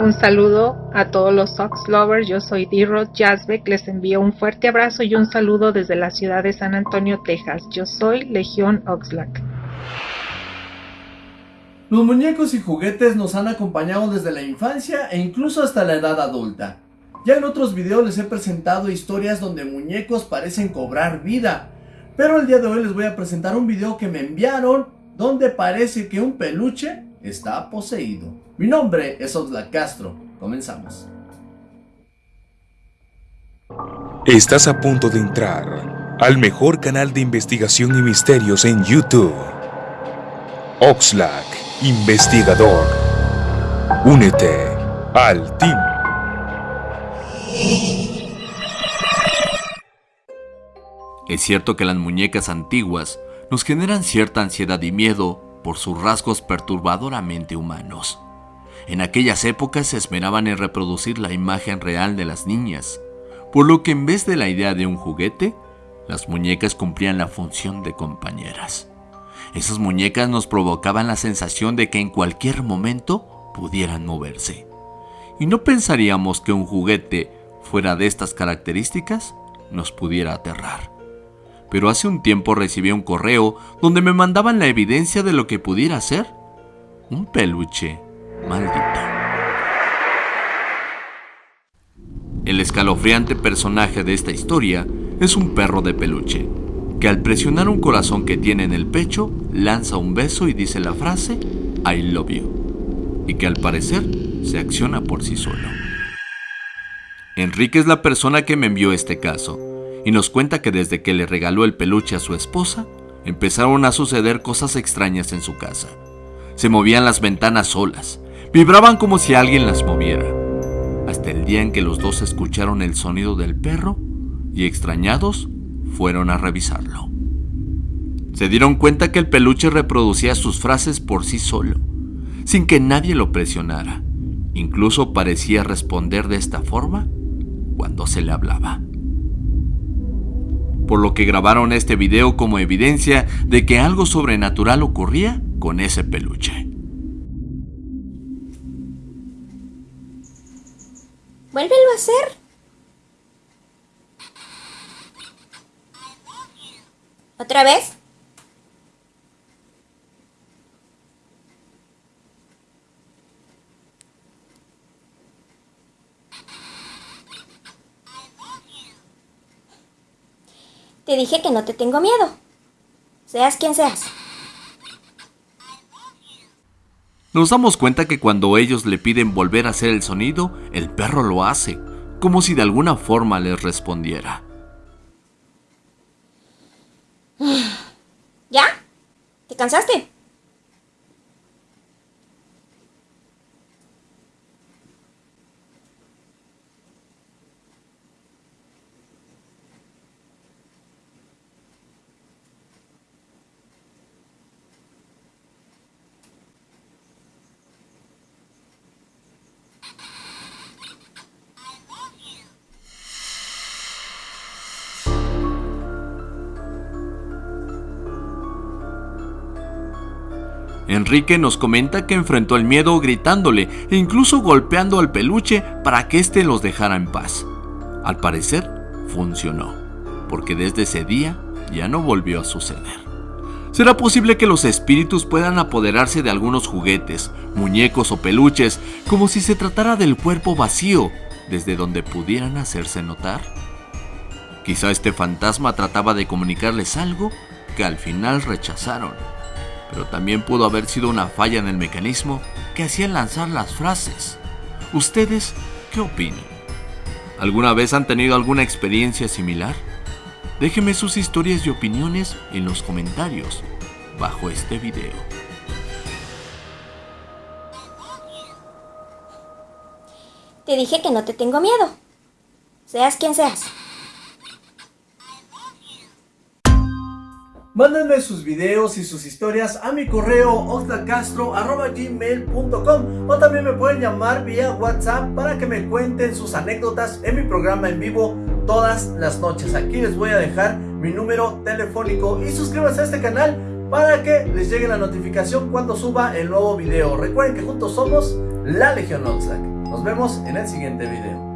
Un saludo a todos los Sox Lovers, yo soy D-Rod Jasbeck, les envío un fuerte abrazo y un saludo desde la ciudad de San Antonio, Texas. Yo soy Legión Oxlack. Los muñecos y juguetes nos han acompañado desde la infancia e incluso hasta la edad adulta. Ya en otros videos les he presentado historias donde muñecos parecen cobrar vida, pero el día de hoy les voy a presentar un video que me enviaron donde parece que un peluche está poseído. Mi nombre es Oxlack Castro. Comenzamos. Estás a punto de entrar al mejor canal de investigación y misterios en YouTube. Oxlack, investigador. Únete al team. Es cierto que las muñecas antiguas nos generan cierta ansiedad y miedo por sus rasgos perturbadoramente humanos. En aquellas épocas se esmeraban en reproducir la imagen real de las niñas, por lo que en vez de la idea de un juguete, las muñecas cumplían la función de compañeras. Esas muñecas nos provocaban la sensación de que en cualquier momento pudieran moverse. Y no pensaríamos que un juguete fuera de estas características nos pudiera aterrar pero hace un tiempo recibí un correo donde me mandaban la evidencia de lo que pudiera ser un peluche maldito. El escalofriante personaje de esta historia es un perro de peluche, que al presionar un corazón que tiene en el pecho, lanza un beso y dice la frase I love you, y que al parecer se acciona por sí solo. Enrique es la persona que me envió este caso, y nos cuenta que desde que le regaló el peluche a su esposa, empezaron a suceder cosas extrañas en su casa. Se movían las ventanas solas, vibraban como si alguien las moviera, hasta el día en que los dos escucharon el sonido del perro y extrañados fueron a revisarlo. Se dieron cuenta que el peluche reproducía sus frases por sí solo, sin que nadie lo presionara. Incluso parecía responder de esta forma cuando se le hablaba por lo que grabaron este video como evidencia de que algo sobrenatural ocurría con ese peluche. Vuélvelo a hacer. ¿Otra vez? Te dije que no te tengo miedo. Seas quien seas. Nos damos cuenta que cuando ellos le piden volver a hacer el sonido, el perro lo hace, como si de alguna forma les respondiera. ¿Ya? ¿Te cansaste? Enrique nos comenta que enfrentó el miedo gritándole e incluso golpeando al peluche para que éste los dejara en paz. Al parecer, funcionó, porque desde ese día ya no volvió a suceder. ¿Será posible que los espíritus puedan apoderarse de algunos juguetes, muñecos o peluches como si se tratara del cuerpo vacío, desde donde pudieran hacerse notar? Quizá este fantasma trataba de comunicarles algo que al final rechazaron pero también pudo haber sido una falla en el mecanismo que hacía lanzar las frases. ¿Ustedes qué opinan? ¿Alguna vez han tenido alguna experiencia similar? Déjenme sus historias y opiniones en los comentarios bajo este video. Te dije que no te tengo miedo. Seas quien seas. Mándenme sus videos y sus historias a mi correo oxlacastro.gmail.com o también me pueden llamar vía WhatsApp para que me cuenten sus anécdotas en mi programa en vivo todas las noches. Aquí les voy a dejar mi número telefónico y suscríbanse a este canal para que les llegue la notificación cuando suba el nuevo video. Recuerden que juntos somos la Legión Oxlack. Nos vemos en el siguiente video.